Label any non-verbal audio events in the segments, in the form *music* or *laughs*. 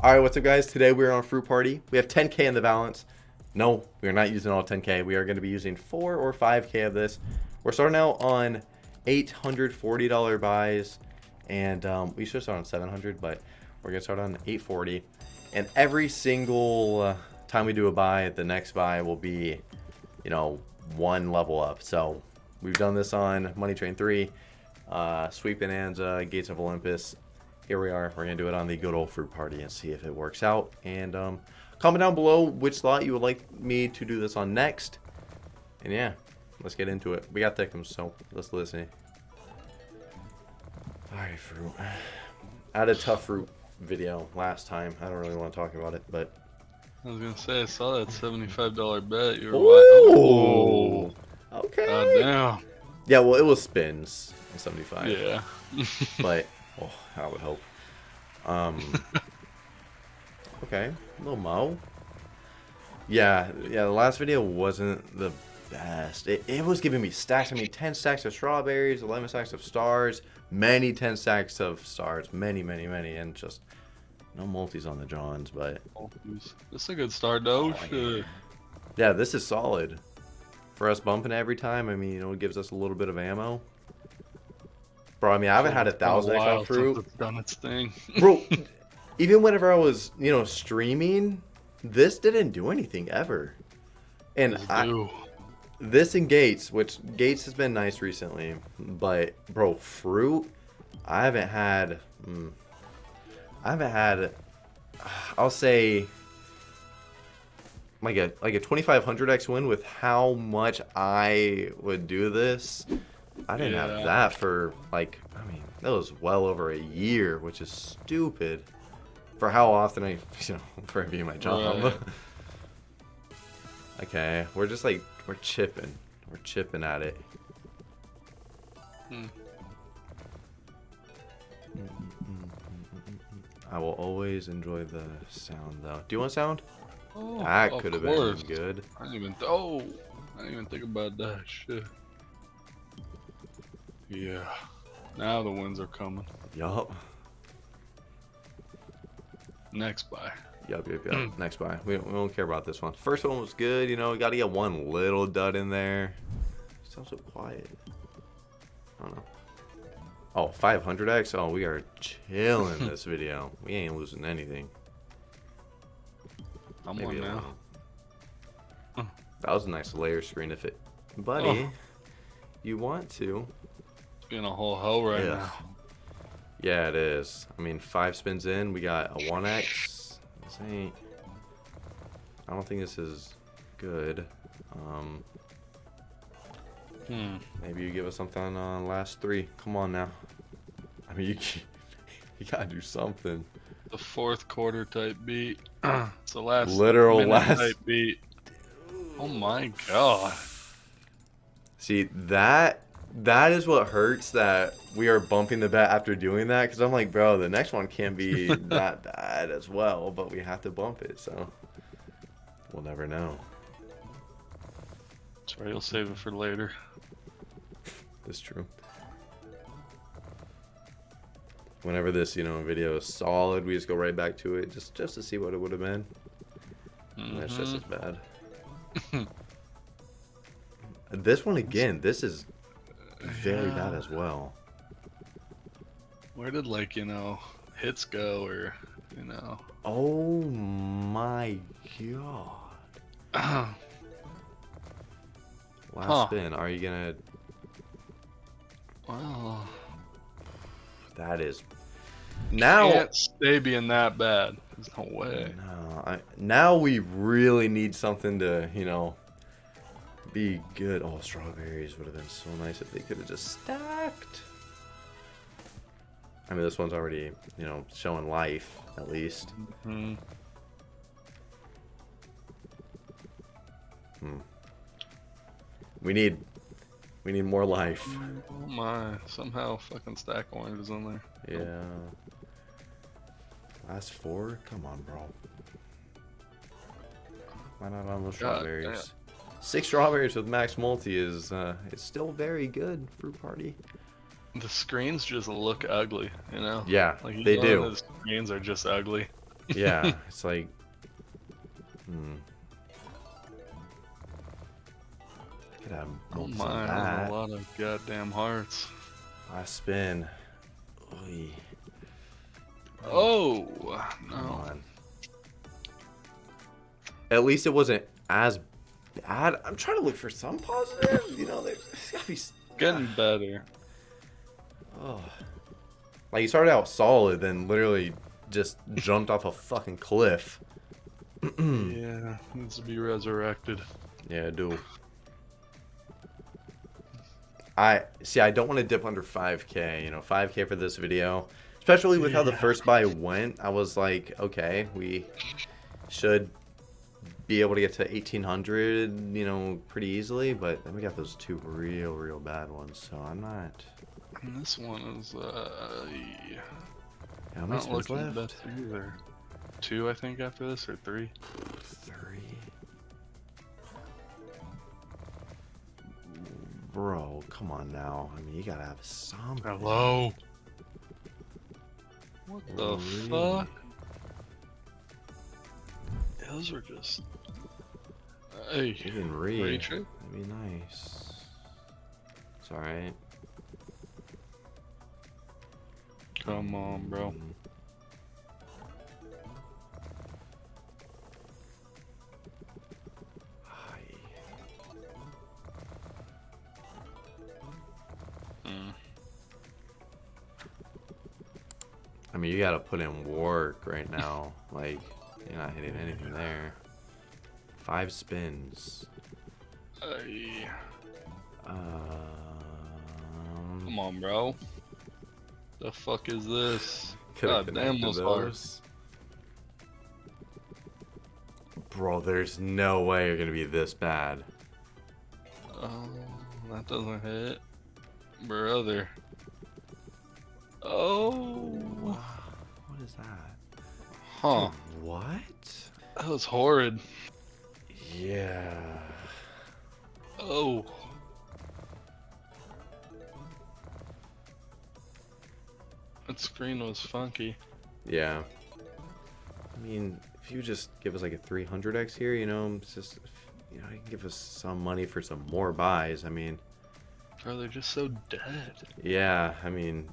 All right, what's up, guys? Today we're on Fruit Party. We have 10k in the balance. No, we are not using all 10k. We are going to be using 4 or 5k of this. We're starting out on $840 buys, and um, we should start on 700, but we're going to start on 840. And every single uh, time we do a buy, the next buy will be, you know, one level up. So we've done this on Money Train 3, uh, Sweet Bonanza, Gates of Olympus, here we are. We're going to do it on the good old fruit party and see if it works out. And um, comment down below which slot you would like me to do this on next. And yeah, let's get into it. We got thickums, so let's listen. Alright, fruit. I had a tough fruit video last time. I don't really want to talk about it, but... I was going to say, I saw that $75 bet. You were Ooh! Oh, okay. God damn. Yeah, well, it was spins. 75. Yeah. *laughs* but Oh, I would hope. Um. *laughs* okay, little Mo. Yeah, yeah. The last video wasn't the best. It, it was giving me stacks. I mean, 10 stacks of strawberries, 11 stacks of stars, many 10 stacks of stars, many, many, many, and just no multis on the Johns, but. This is a good start, though. Oh, yeah, this is solid. For us bumping every time, I mean, you know, it gives us a little bit of ammo. Bro, I mean, I haven't had a thousand X on fruit. It's done its thing. *laughs* Bro, even whenever I was, you know, streaming, this didn't do anything ever. And I, this and Gates, which Gates has been nice recently, but bro, fruit, I haven't had, mm, I haven't had, *sighs* I'll say, like a like a 2500x win with how much I would do this I didn't yeah. have that for like I mean that was well over a year, which is stupid for how often I *laughs* you know for being my job. Right. *laughs* okay, we're just like we're chipping, we're chipping at it. Hmm. I will always enjoy the sound though. Do you want sound? Oh, that could have been good. I didn't even. Oh, I didn't even think about that shit. Yeah. Now the winds are coming. Yup. Next buy. Yup, yup, yup. Mm. Next buy. We don't, we don't care about this one. First one was good, you know, we got to get one little dud in there. Sounds so quiet. I don't know. Oh, 500x? Oh, we are chilling this *laughs* video. We ain't losing anything. I'm Maybe on now. Oh. That was a nice layer screen if it... Buddy, oh. you want to being a whole hole right yeah. now. Yeah, it is. I mean, five spins in, we got a 1x. This ain't... I don't think this is good. Um, hmm. Maybe you give us something on last three. Come on now. I mean, you, *laughs* you gotta do something. The fourth quarter type beat. *clears throat* it's the last literal last type beat. Oh my god. See that that is what hurts that we are bumping the bet after doing that because I'm like, bro, the next one can be *laughs* that bad as well, but we have to bump it, so we'll never know. Sorry, you'll save it for later. That's true. Whenever this, you know, video is solid, we just go right back to it just just to see what it would have been. Mm -hmm. That's just as bad. *laughs* this one again, this is very yeah. bad as well. Where did like you know hits go or you know? Oh my god! *clears throat* Last huh. spin. Are you gonna? Wow. That is. Now can't stay being that bad. There's no way. No, I, now we really need something to you know be good. Oh, strawberries would have been so nice if they could have just stacked. I mean, this one's already, you know, showing life, at least. Mm hmm. Hmm. We need, we need more life. Oh my, somehow fucking stack oranges in there. Yeah. Last four? Come on, bro. Why not on those strawberries? Six strawberries with max multi is uh, is still very good fruit party. The screens just look ugly, you know. Yeah, like, they do. The screens are just ugly. yeah, *laughs* it's like. Hmm. I could have Oh my, that. a lot of goddamn hearts. Last spin. Oy, Oh come no. on. At least it wasn't as bad. I'm trying to look for some positive. You know, there's, there's gotta be. s- Getting better. Oh. Like you started out solid, then literally just jumped off a fucking cliff. *clears throat* yeah, needs to be resurrected. Yeah, I do. I see. I don't want to dip under 5k. You know, 5k for this video, especially with how the first buy went. I was like, okay, we should be able to get to 1800. You know, pretty easily. But then we got those two real, real bad ones. So I'm not. And this one is uh, Yeah, How many not looking left? best either. Two, I think, after this, or three. Three. Bro, come on now. I mean, you gotta have some. Hello. What the Really? fuck? Those are just. Hey, You can read. That'd be nice. It's alright. Come on, bro. Mm. Hi. Mm. I mean, you gotta put in work right now. like, you're not hitting anything there. Five spins. Hey, Um, come on, bro. The fuck is this? God damn those hearts. Bro, there's no way you're gonna be this bad. Oh, that doesn't hit. Brother. Oh. What is that? Huh. What? That was horrid. Yeah. Oh. That screen was funky. Yeah. I mean, if you just give us like a 300x here, you know, it's just, you know, you can give us some money for some more buys. I mean, Bro, they're just so dead. yeah, I mean,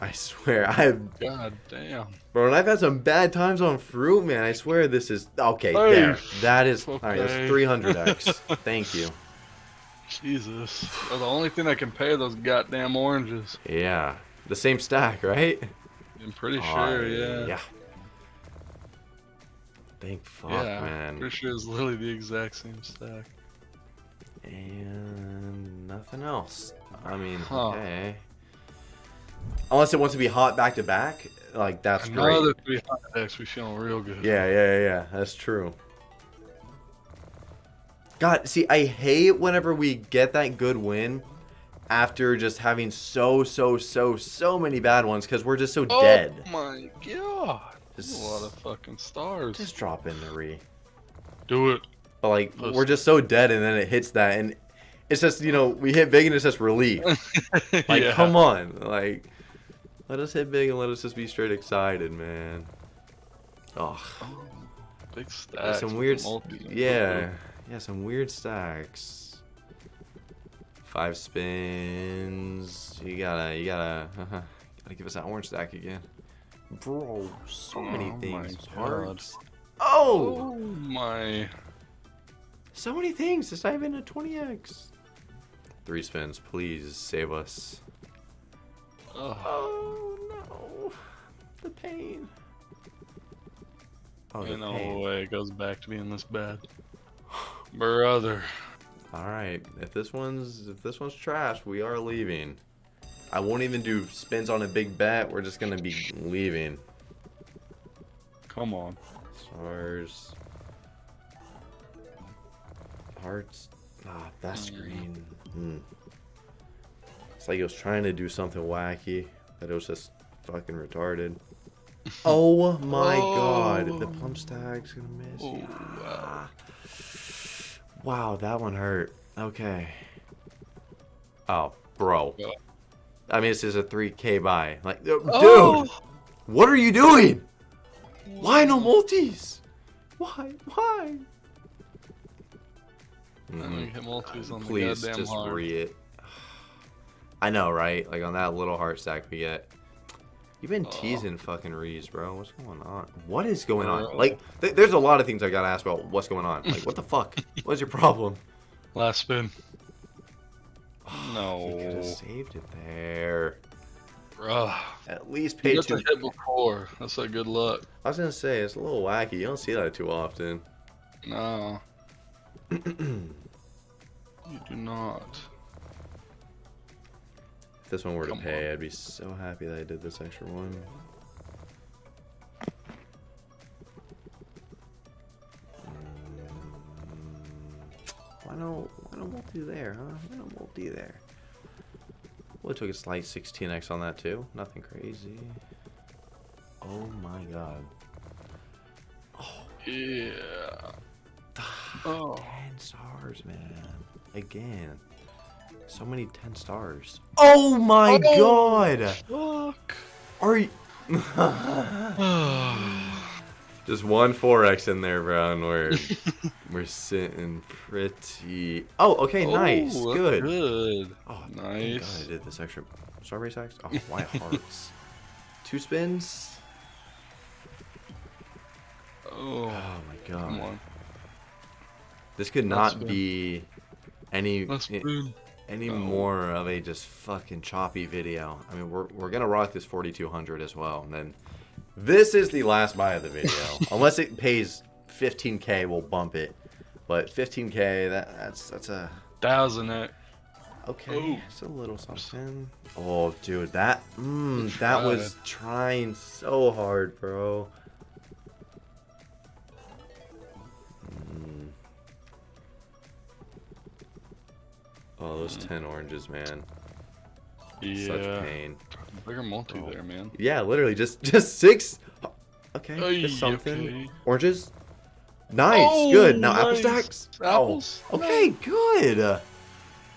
I swear, I've, God damn. bro, and I've had some bad times on fruit, man. I swear this is, okay, Hey. there. That is, all right, that's 300x. *laughs* Thank you. Jesus. The only thing I can pay those goddamn oranges. Yeah. The same stack, right? I'm pretty Oh, sure, yeah. Yeah. Thank fuck, Yeah, man. Pretty sure it's literally the exact same stack. And nothing else. I mean, Huh. okay. Unless it wants to be hot back to back, like that's great. Another 300x, we feeling real good. Yeah, yeah, yeah. That's true. God, see, I hate whenever we get that good win after just having so, so, so, so many bad ones because we're just so Oh dead. my god. Just, a lot of fucking stars. just drop in the re. Do it. But like, Listen. we're just so dead, and then it hits that, and it's just you know we hit big and it's just relief. *laughs* Like, yeah. come on, like, let us hit big and let us just be straight excited, man. Oh, Oh, big stacks. some weird, multi- yeah, yeah, some weird stacks. Five spins. You gotta, you gotta, uh -huh. gotta give us that orange stack again, bro. So many Oh things. Oh, Oh my. so many things. It's not even a 20x. Three spins, please save us. Ugh. Oh no, the pain. Oh, the Ain't no pain. way it goes back to being this bad. *sighs* Brother. All right, if this one's if this one's trash, we are leaving. I won't even do spins on a big bet. We're just gonna be leaving. Come on. Stars. Hearts. Ah, best Mm. screen. Hmm. It's like it was trying to do something wacky, but it was just fucking retarded. *laughs* Oh my god, the Oh. plum stack's gonna miss. Oh, Yeah. Wow, that one hurt. Okay. Oh, bro. I mean, this is a 3k buy. Like, uh, dude, Oh! what are you doing? Why no multis? Why? Why? I don't get multis on Please just heart. re it. *sighs* I know, right? Like on that little heart stack we get. You've been Oh. teasing fucking Rees, bro. What's going on? What is going on? Like, th- there's a lot of things I gotta ask about. What's going on? Like, what the fuck? *laughs* What's your problem? Last spin. *sighs* No. You could have saved it there. Bruh. At least pay two. the hit before. That's a good luck. I was gonna say it's a little wacky. You don't see that too often. No. You do not. If this one were to Come pay, I'd be so happy that I did this extra one. Mm, Why no? Why no multi there, huh? Why no multi there? Well, it took a slight 16x on that too. Nothing crazy. Oh my god. Oh. Yeah. Oh. 10 stars, man. Again. So many 10 stars. Oh my Oh. god! Fuck. Are you. *sighs* Just one 4x in there, bro, and we're, *laughs* we're sitting pretty. Oh, okay, oh, nice. Oh, Good. Good. Oh, nice. God I did this extra. Strawberry sacks? Oh, white *laughs* hearts. Two spins? Oh. Oh my god. Come on. This could not be any Let's i- spin. any Oh. more of a just fucking choppy video. I mean, we're we're gonna rock this 4200 as well, and then this is the last buy of the video. *laughs* Unless it pays 15k, we'll bump it. But 15k, that that's that's a Thousand X. okay. Oh. It's a little something. Oh, dude, that mm, that was trying so hard, bro. Oh, those 10 oranges, man. Such Yeah. pain. Bigger multi Oh. there, man. Yeah, literally just *laughs* just six. Okay, Ay, just something. okay. Oranges. Nice, Oh, good. Now apple stacks. Apples? Oh, okay, good.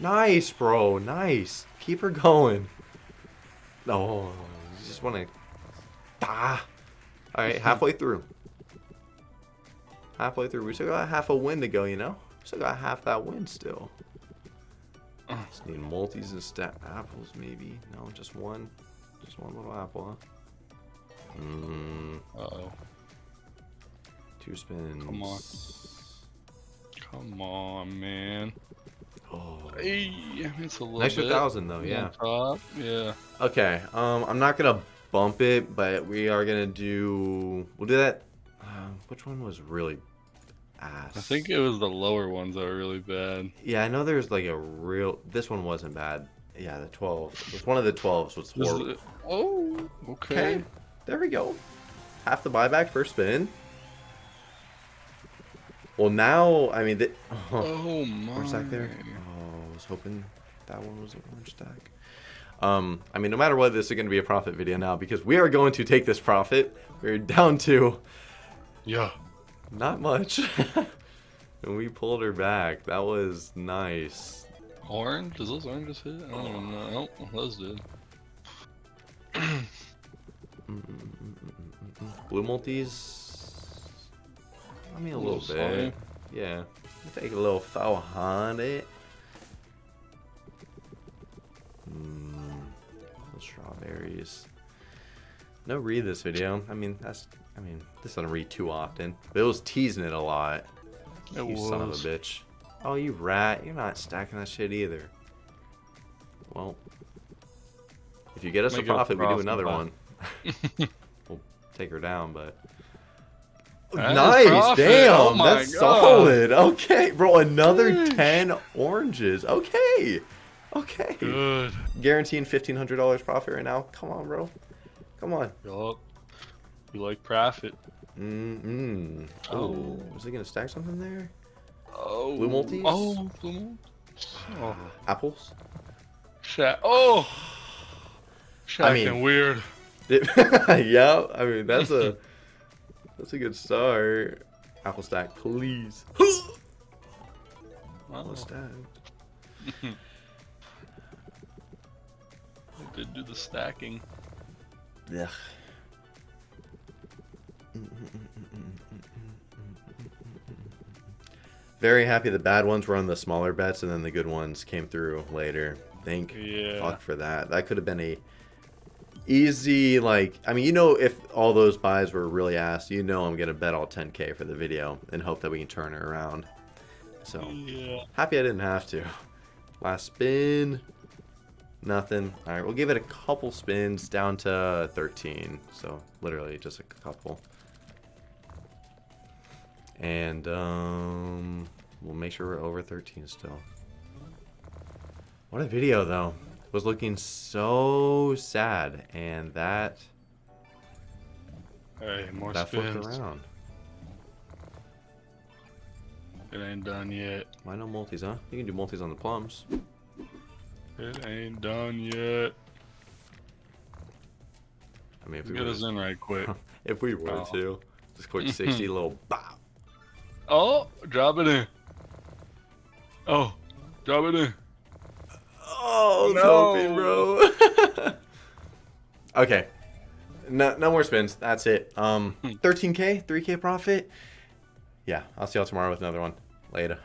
Nice, bro. Nice. Keep her going. Oh, you just want to. Ah. All right, halfway through. Halfway through. We still got half a win to go. You know, still got half that win still. Uh. Just need multis and stack apples, maybe. No, just one. Just one little apple, huh? Mm, Uh-oh. two spins. Come on. Come on, man. Oh. Hey, it's a little An extra bit. thousand though, yeah. Top. Yeah. Okay. Um, I'm not gonna bump it, but we are gonna do. We'll do that. Um, which one was really ass? I think it was the lower ones that were really bad. Yeah, I know there's like a real. This one wasn't bad. Yeah, the 12. It was one of the 12s was horrible. it. Oh, okay. Okay. There we go. Half the buyback first spin. Well, now I mean, the, *laughs* Oh my. orange stack there. Oh, I was hoping that one was an orange stack. Um, I mean, no matter what, this is going to be a profit video now because we are going to take this profit. We're down to Yeah. Not much, *laughs* and we pulled her back. That was nice. Orange? Does those oranges hit? I don't even know. Oh, those did. Mm, mm, mm, mm, mm, mm. Blue multis. I mean, a A little, little bit. slimy. Yeah. Take a little foul on it. Mmm. Strawberries. No read this video. I mean, that's. I mean, this doesn't read too often. But it was teasing it a lot. It you was. son of a bitch. Oh, you rat. You're not stacking that shit either. Well, if you get us a it a profit, we do another one. *laughs* we'll take her down, but. That nice, damn, Oh that's God. solid. Okay, bro, another Sheesh. ten oranges. Okay, okay. Good. Guaranteeing fifteen hundred dollars profit right now. Come on, bro. Come on. Yup. You like profit. Mm mm. Oh, Oh. was he gonna stack something there? Oh. Blue multis? Oh, blue multis. Oh. Apples. Sha- oh. Shacking mean- weird. *laughs* yeah, I mean that's a *laughs* that's a good start. Apple stack, please. *gasps* Oh. Apple stack. *laughs* I did do the stacking. Ugh. Very happy the bad ones were on the smaller bets and then the good ones came through later. Thank Yeah. fuck for that. That could have been a easy like I mean you know if all those buys were really asked, you know I'm gonna bet all 10k for the video and hope that we can turn it around. So Yeah. happy I didn't have to. Last spin. Nothing. Alright, we'll give it a couple spins down to 13. So literally just a couple. And um we'll make sure we're over 13 still. What a video though. Was looking so sad and that Hey, more that flipped around. It ain't done yet. Why no multis, huh? You can do multis on the plums. It ain't done yet. I mean if we Get us in right quick. *laughs* if we were Oh. to just quick *laughs* 60 little bop. oh, drop it in. Oh, drop it in. Oh, No. hoping, bro. *laughs* okay. No, no more spins. That's it. Um, 13k, 3k profit. Yeah, I'll see y'all tomorrow with another one. Later.